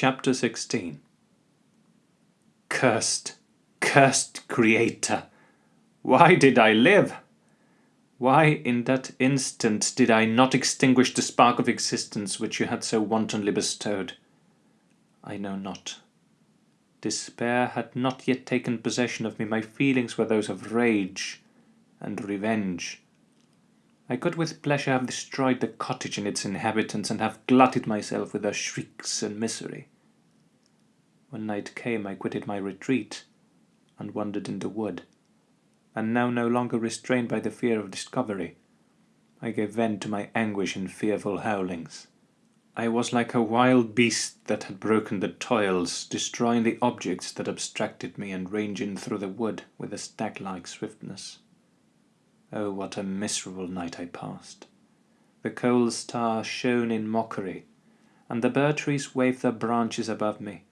Chapter 16 Cursed, cursed Creator! Why did I live? Why in that instant did I not extinguish the spark of existence which you had so wantonly bestowed? I know not. Despair had not yet taken possession of me. My feelings were those of rage and revenge. I could with pleasure have destroyed the cottage and its inhabitants, and have glutted myself with their shrieks and misery. When night came, I quitted my retreat, and wandered in the wood, and now no longer restrained by the fear of discovery, I gave vent to my anguish in fearful howlings. I was like a wild beast that had broken the toils, destroying the objects that obstructed me, and ranging through the wood with a stag-like swiftness. Oh, what a miserable night I passed! The cold stars shone in mockery, and the bird-trees waved their branches above me.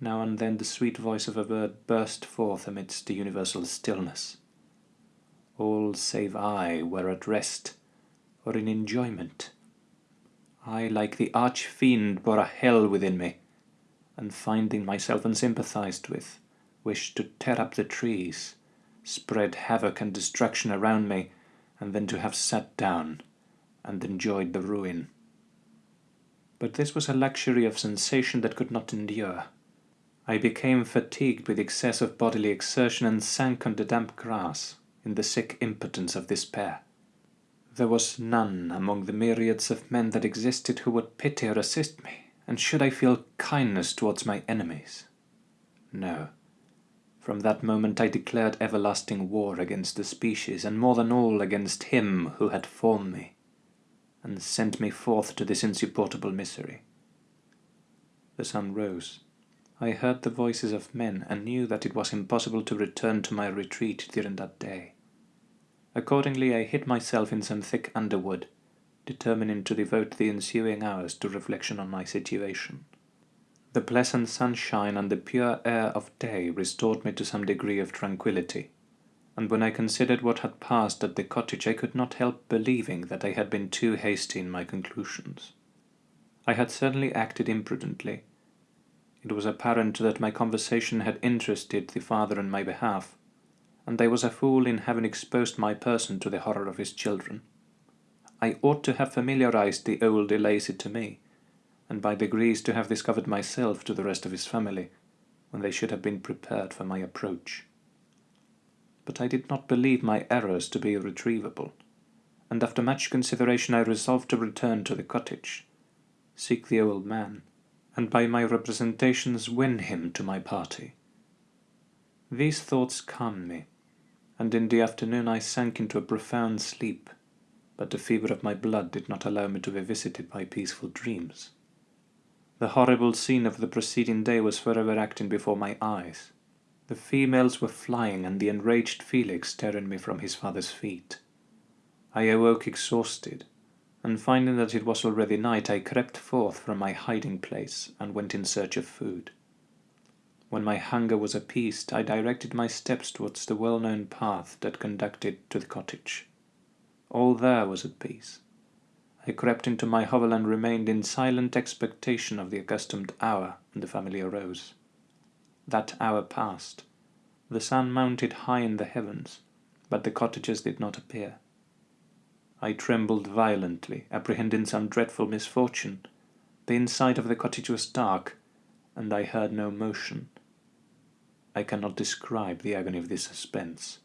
Now and then the sweet voice of a bird burst forth amidst the universal stillness. All save I were at rest, or in enjoyment. I, like the arch-fiend, bore a hell within me, and finding myself unsympathized with, wished to tear up the trees, spread havoc and destruction around me, and then to have sat down and enjoyed the ruin. But this was a luxury of sensation that could not endure. I became fatigued with excess of bodily exertion and sank on the damp grass in the sick impotence of despair. There was none among the myriads of men that existed who would pity or assist me, and should I feel kindness towards my enemies? No. From that moment I declared everlasting war against the species, and more than all against him who had formed me, and sent me forth to this insupportable misery. The sun rose. I heard the voices of men, and knew that it was impossible to return to my retreat during that day. Accordingly I hid myself in some thick underwood, determining to devote the ensuing hours to reflection on my situation. The pleasant sunshine and the pure air of day restored me to some degree of tranquillity, and when I considered what had passed at the cottage I could not help believing that I had been too hasty in my conclusions. I had certainly acted imprudently. It was apparent that my conversation had interested the father on my behalf, and I was a fool in having exposed my person to the horror of his children. I ought to have familiarized the old De Lacey to me, and by degrees to have discovered myself to the rest of his family, when they should have been prepared for my approach. But I did not believe my errors to be irretrievable, and after much consideration I resolved to return to the cottage, seek the old man, and by my representations win him to my party. These thoughts calmed me, and in the afternoon I sank into a profound sleep, but the fever of my blood did not allow me to be visited by peaceful dreams. The horrible scene of the preceding day was forever acting before my eyes. The females were flying, and the enraged Felix tearing me from his father's feet. I awoke exhausted, and finding that it was already night, I crept forth from my hiding place and went in search of food. When my hunger was appeased, I directed my steps towards the well-known path that conducted to the cottage. All there was at peace. I crept into my hovel and remained in silent expectation of the accustomed hour when the family arose. That hour passed. The sun mounted high in the heavens, but the cottagers did not appear. I trembled violently, apprehending some dreadful misfortune. The inside of the cottage was dark, and I heard no motion. I cannot describe the agony of this suspense.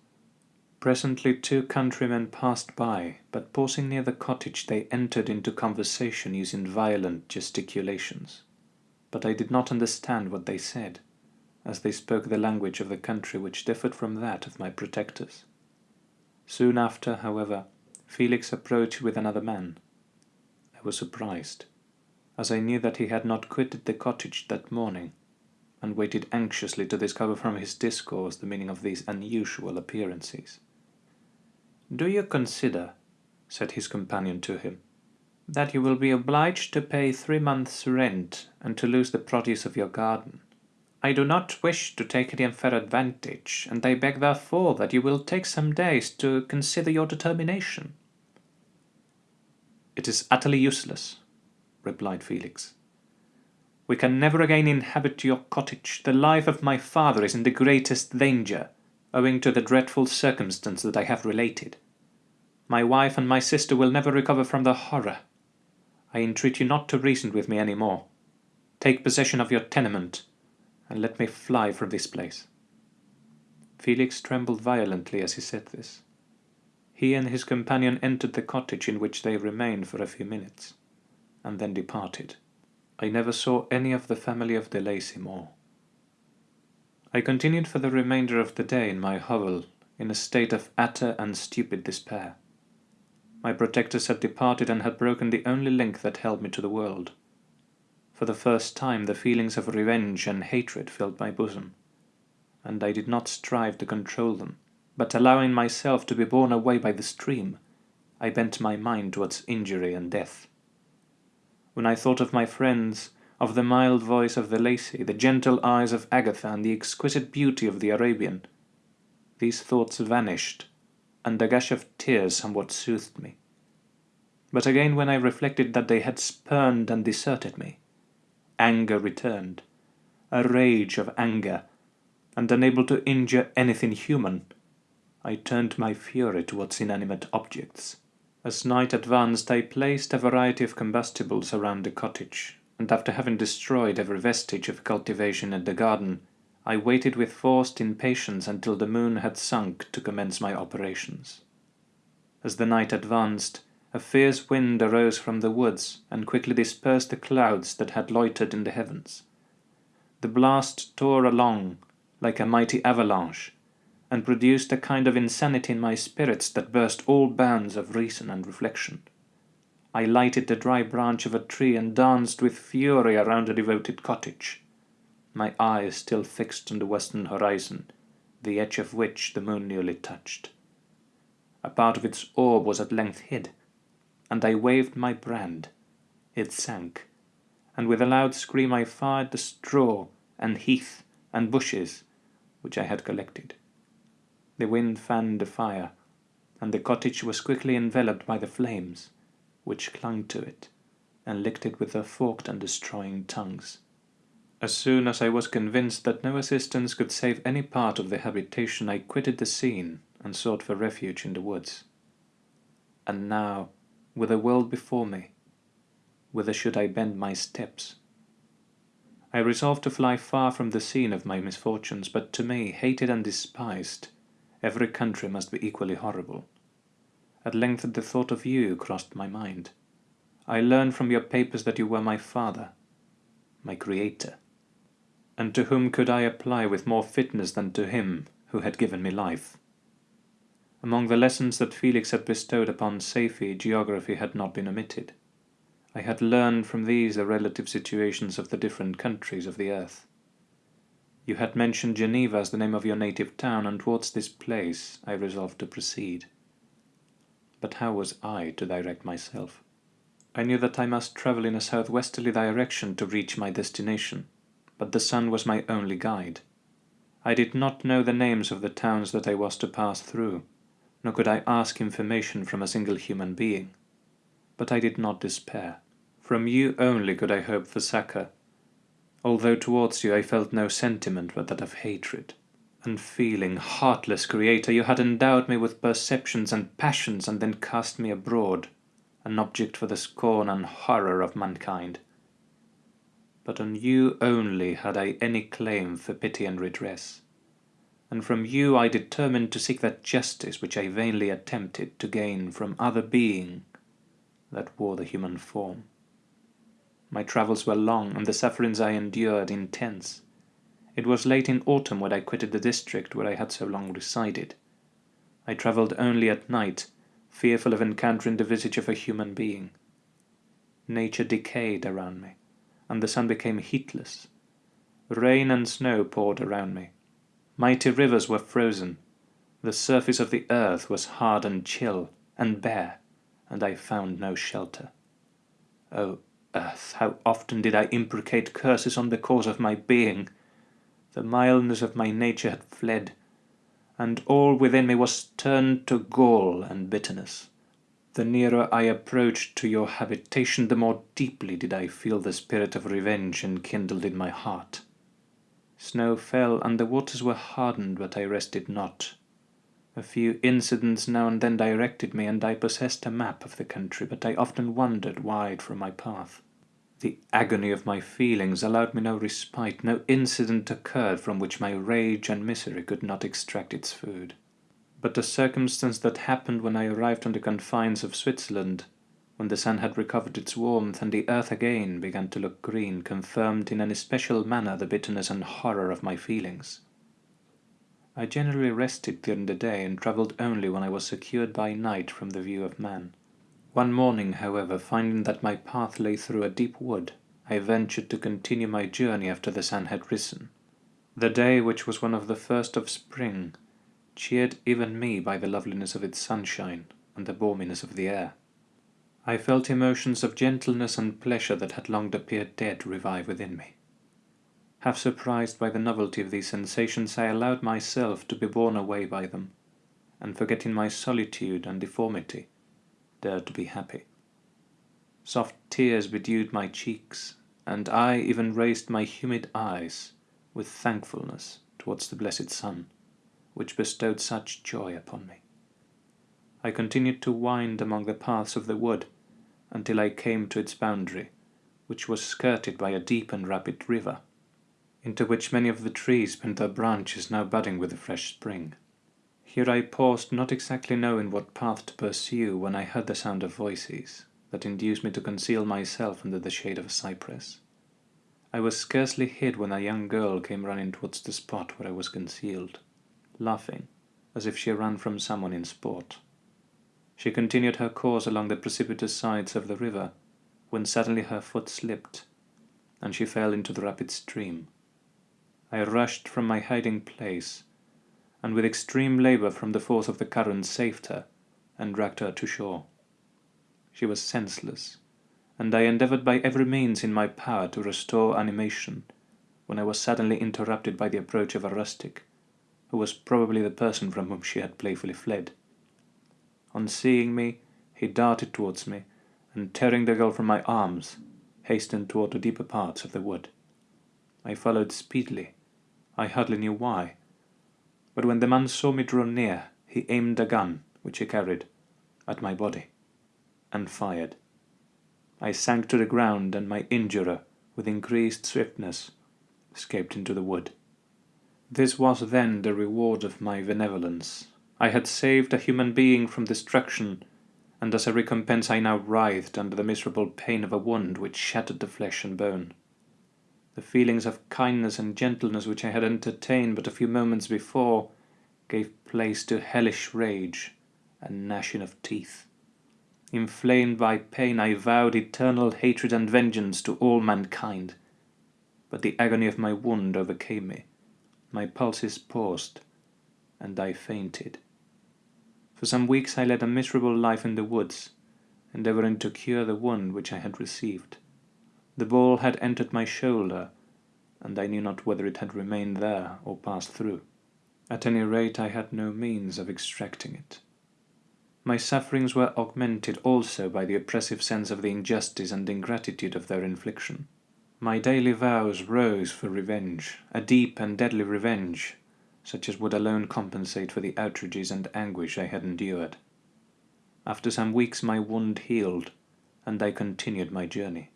Presently two countrymen passed by, but pausing near the cottage they entered into conversation using violent gesticulations. But I did not understand what they said, as they spoke the language of the country which differed from that of my protectors. Soon after, however, Felix approached with another man. I was surprised, as I knew that he had not quitted the cottage that morning, and waited anxiously to discover from his discourse the meaning of these unusual appearances. Do you consider, said his companion to him, that you will be obliged to pay three months' rent and to lose the produce of your garden? I do not wish to take any unfair advantage, and I beg therefore that you will take some days to consider your determination. It is utterly useless, replied Felix. We can never again inhabit your cottage. The life of my father is in the greatest danger, owing to the dreadful circumstance that I have related. My wife and my sister will never recover from the horror. I entreat you not to reason with me any more. Take possession of your tenement, and let me fly from this place. Felix trembled violently as he said this. He and his companion entered the cottage in which they remained for a few minutes, and then departed. I never saw any of the family of De Lacey more. I continued for the remainder of the day in my hovel, in a state of utter and stupid despair. My protectors had departed and had broken the only link that held me to the world. For the first time the feelings of revenge and hatred filled my bosom, and I did not strive to control them, but allowing myself to be borne away by the stream, I bent my mind towards injury and death. When I thought of my friends, of the mild voice of De Lacey, the gentle eyes of Agatha, and the exquisite beauty of the Arabian, these thoughts vanished and a gush of tears somewhat soothed me. But again when I reflected that they had spurned and deserted me, anger returned, a rage of anger, and unable to injure anything human, I turned my fury towards inanimate objects. As night advanced I placed a variety of combustibles around the cottage, and after having destroyed every vestige of cultivation in the garden, I waited with forced impatience until the moon had sunk to commence my operations. As the night advanced, a fierce wind arose from the woods and quickly dispersed the clouds that had loitered in the heavens. The blast tore along like a mighty avalanche, and produced a kind of insanity in my spirits that burst all bounds of reason and reflection. I lighted the dry branch of a tree and danced with fury around a devoted cottage my eyes still fixed on the western horizon, the edge of which the moon nearly touched. A part of its orb was at length hid, and I waved my brand. It sank, and with a loud scream I fired the straw and heath and bushes which I had collected. The wind fanned the fire, and the cottage was quickly enveloped by the flames, which clung to it and licked it with their forked and destroying tongues. As soon as I was convinced that no assistance could save any part of the habitation, I quitted the scene and sought for refuge in the woods. And now, with the world before me, whither should I bend my steps? I resolved to fly far from the scene of my misfortunes, but to me, hated and despised, every country must be equally horrible. At length the thought of you crossed my mind. I learned from your papers that you were my father, my creator and to whom could I apply with more fitness than to him who had given me life? Among the lessons that Felix had bestowed upon Safie, geography had not been omitted. I had learned from these the relative situations of the different countries of the earth. You had mentioned Geneva as the name of your native town, and towards this place I resolved to proceed. But how was I to direct myself? I knew that I must travel in a southwesterly direction to reach my destination but the sun was my only guide. I did not know the names of the towns that I was to pass through, nor could I ask information from a single human being. But I did not despair. From you only could I hope for succor, although towards you I felt no sentiment but that of hatred. Unfeeling, heartless creator, you had endowed me with perceptions and passions and then cast me abroad, an object for the scorn and horror of mankind but on you only had I any claim for pity and redress, and from you I determined to seek that justice which I vainly attempted to gain from other being that wore the human form. My travels were long, and the sufferings I endured intense. It was late in autumn when I quitted the district where I had so long resided. I travelled only at night, fearful of encountering the visage of a human being. Nature decayed around me and the sun became heatless. Rain and snow poured around me. Mighty rivers were frozen. The surface of the earth was hard and chill and bare, and I found no shelter. O oh, earth, how often did I imprecate curses on the cause of my being! The mildness of my nature had fled, and all within me was turned to gall and bitterness. The nearer I approached to your habitation, the more deeply did I feel the spirit of revenge enkindled in my heart. Snow fell, and the waters were hardened, but I rested not. A few incidents now and then directed me, and I possessed a map of the country, but I often wandered wide from my path. The agony of my feelings allowed me no respite, no incident occurred from which my rage and misery could not extract its food. But a circumstance that happened when I arrived on the confines of Switzerland, when the sun had recovered its warmth and the earth again began to look green, confirmed in an especial manner the bitterness and horror of my feelings. I generally rested during the day and travelled only when I was secured by night from the view of man. One morning, however, finding that my path lay through a deep wood, I ventured to continue my journey after the sun had risen. The day, which was one of the first of spring, cheered even me by the loveliness of its sunshine and the balminess of the air. I felt emotions of gentleness and pleasure that had long appeared dead revive within me. Half surprised by the novelty of these sensations, I allowed myself to be borne away by them, and forgetting my solitude and deformity, dared to be happy. Soft tears bedewed my cheeks, and I even raised my humid eyes with thankfulness towards the blessed sun which bestowed such joy upon me. I continued to wind among the paths of the wood until I came to its boundary, which was skirted by a deep and rapid river, into which many of the trees bent their branches now budding with the fresh spring. Here I paused, not exactly knowing what path to pursue, when I heard the sound of voices that induced me to conceal myself under the shade of a cypress. I was scarcely hid when a young girl came running towards the spot where I was concealed laughing, as if she ran from someone in sport. She continued her course along the precipitous sides of the river, when suddenly her foot slipped, and she fell into the rapid stream. I rushed from my hiding place, and with extreme labour from the force of the current saved her, and dragged her to shore. She was senseless, and I endeavoured by every means in my power to restore animation, when I was suddenly interrupted by the approach of a rustic, who was probably the person from whom she had playfully fled. On seeing me, he darted towards me, and tearing the girl from my arms, hastened toward the deeper parts of the wood. I followed speedily. I hardly knew why. But when the man saw me draw near, he aimed a gun, which he carried, at my body, and fired. I sank to the ground, and my injurer, with increased swiftness, escaped into the wood. This was then the reward of my benevolence. I had saved a human being from destruction, and as a recompense I now writhed under the miserable pain of a wound which shattered the flesh and bone. The feelings of kindness and gentleness which I had entertained but a few moments before gave place to hellish rage and gnashing of teeth. Inflamed by pain, I vowed eternal hatred and vengeance to all mankind, but the agony of my wound overcame me my pulses paused, and I fainted. For some weeks I led a miserable life in the woods, endeavouring to cure the wound which I had received. The ball had entered my shoulder, and I knew not whether it had remained there or passed through. At any rate, I had no means of extracting it. My sufferings were augmented also by the oppressive sense of the injustice and ingratitude of their infliction. My daily vows rose for revenge, a deep and deadly revenge, such as would alone compensate for the outrages and anguish I had endured. After some weeks my wound healed, and I continued my journey.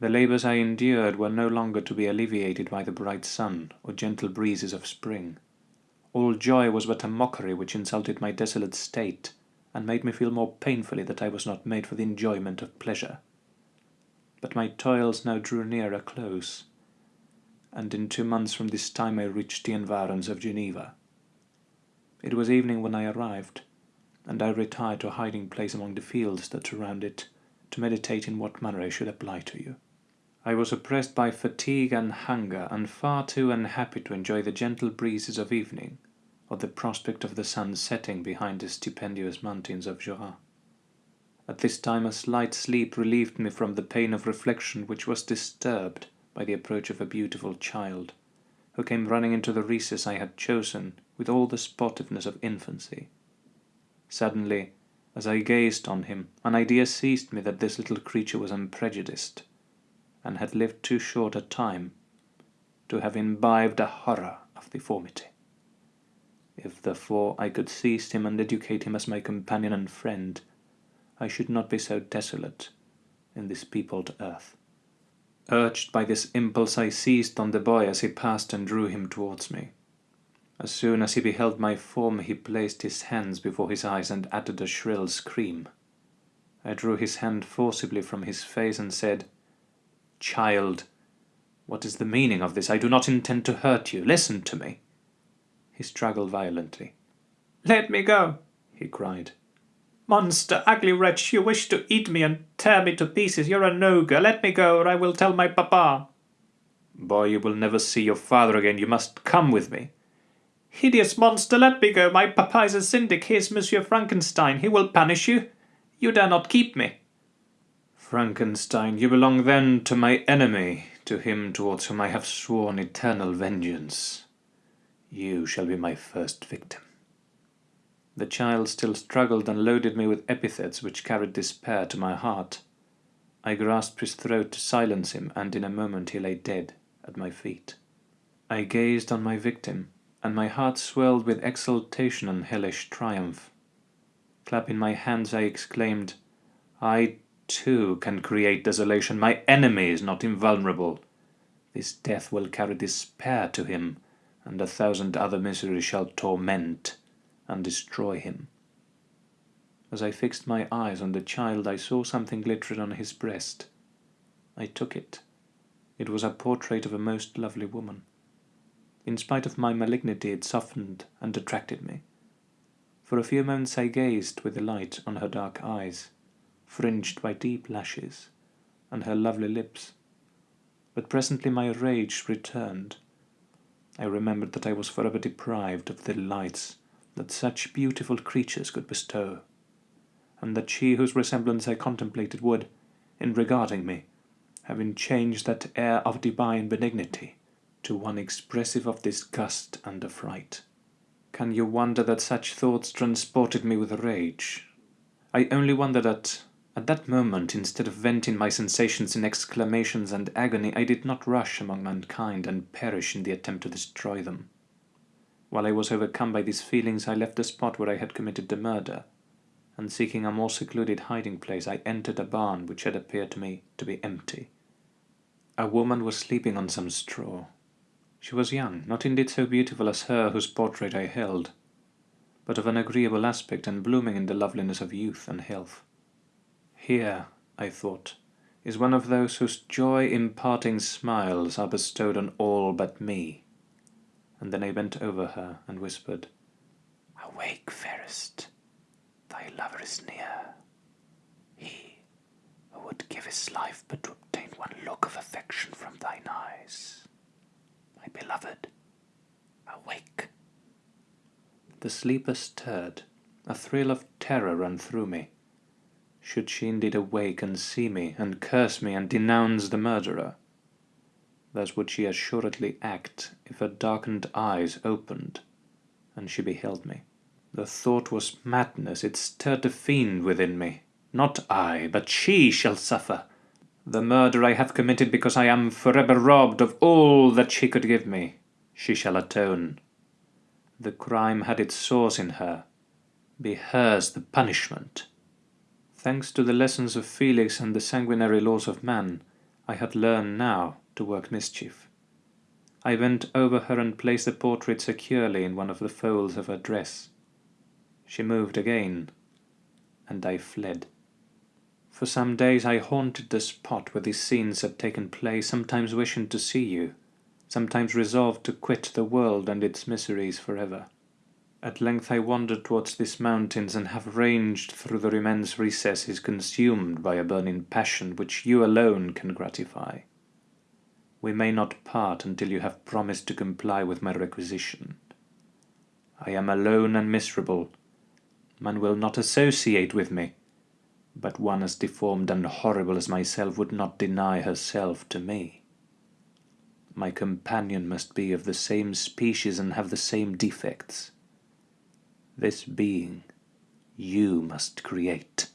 The labours I endured were no longer to be alleviated by the bright sun or gentle breezes of spring. All joy was but a mockery which insulted my desolate state, and made me feel more painfully that I was not made for the enjoyment of pleasure but my toils now drew near a close, and in two months from this time I reached the environs of Geneva. It was evening when I arrived, and I retired to a hiding place among the fields that surround it, to meditate in what manner I should apply to you. I was oppressed by fatigue and hunger, and far too unhappy to enjoy the gentle breezes of evening, or the prospect of the sun setting behind the stupendous mountains of Jura. At this time a slight sleep relieved me from the pain of reflection which was disturbed by the approach of a beautiful child, who came running into the recess I had chosen with all the sportiveness of infancy. Suddenly As I gazed on him, an idea seized me that this little creature was unprejudiced, and had lived too short a time to have imbibed a horror of deformity. If therefore I could seize him and educate him as my companion and friend, I should not be so desolate in this peopled earth. Urged by this impulse, I seized on the boy as he passed and drew him towards me. As soon as he beheld my form, he placed his hands before his eyes and uttered a shrill scream. I drew his hand forcibly from his face and said, Child, what is the meaning of this? I do not intend to hurt you. Listen to me. He struggled violently. Let me go, he cried. Monster, ugly wretch, you wish to eat me and tear me to pieces. You're an ogre. Let me go, or I will tell my papa. Boy, you will never see your father again. You must come with me. Hideous monster, let me go. My papa is a syndic. He is Monsieur Frankenstein. He will punish you. You dare not keep me. Frankenstein, you belong then to my enemy, to him towards whom I have sworn eternal vengeance. You shall be my first victim. The child still struggled and loaded me with epithets which carried despair to my heart. I grasped his throat to silence him, and in a moment he lay dead at my feet. I gazed on my victim, and my heart swelled with exultation and hellish triumph. Clapping my hands, I exclaimed, I too can create desolation. My enemy is not invulnerable. This death will carry despair to him, and a thousand other miseries shall torment and destroy him. As I fixed my eyes on the child, I saw something glittering on his breast. I took it. It was a portrait of a most lovely woman. In spite of my malignity, it softened and attracted me. For a few moments I gazed with delight on her dark eyes, fringed by deep lashes, and her lovely lips. But presently my rage returned. I remembered that I was forever deprived of the delights that such beautiful creatures could bestow, and that she whose resemblance I contemplated would, in regarding me, having changed that air of divine benignity to one expressive of disgust and affright. Can you wonder that such thoughts transported me with rage? I only wonder that, at that moment, instead of venting my sensations in exclamations and agony, I did not rush among mankind and perish in the attempt to destroy them. While I was overcome by these feelings, I left the spot where I had committed the murder, and seeking a more secluded hiding place, I entered a barn which had appeared to me to be empty. A woman was sleeping on some straw. She was young, not indeed so beautiful as her whose portrait I held, but of an agreeable aspect and blooming in the loveliness of youth and health. Here, I thought, is one of those whose joy-imparting smiles are bestowed on all but me. And then I bent over her and whispered, Awake, fairest, thy lover is near. He who would give his life but to obtain one look of affection from thine eyes my beloved, awake. The sleeper stirred. A thrill of terror ran through me. Should she indeed awake and see me, and curse me, and denounce the murderer? Thus would she assuredly act if her darkened eyes opened, and she beheld me. The thought was madness, it stirred a fiend within me. Not I, but she shall suffer. The murder I have committed because I am forever robbed of all that she could give me. She shall atone. The crime had its source in her. Be hers the punishment. Thanks to the lessons of Felix and the sanguinary laws of man, I had learned now to work mischief. I bent over her and placed the portrait securely in one of the folds of her dress. She moved again, and I fled. For some days I haunted the spot where these scenes had taken place, sometimes wishing to see you, sometimes resolved to quit the world and its miseries forever. At length I wandered towards these mountains, and have ranged through their immense recesses, consumed by a burning passion which you alone can gratify. We may not part until you have promised to comply with my requisition. I am alone and miserable. Man will not associate with me but one as deformed and horrible as myself would not deny herself to me. My companion must be of the same species and have the same defects. This being, You must create.